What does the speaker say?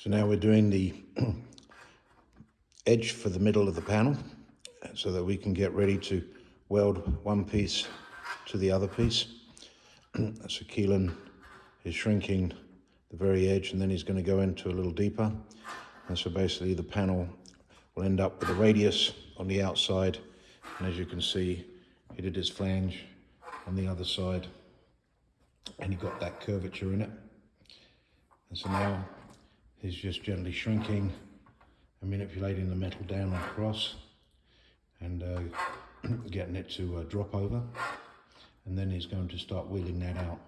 So now we're doing the edge for the middle of the panel so that we can get ready to weld one piece to the other piece. so Keelan is shrinking the very edge and then he's going to go into a little deeper. And so basically the panel will end up with a radius on the outside. And as you can see, he did his flange on the other side and he got that curvature in it. And so now he's just gently shrinking and manipulating the metal down and across and uh, getting it to uh, drop over. And then he's going to start wheeling that out.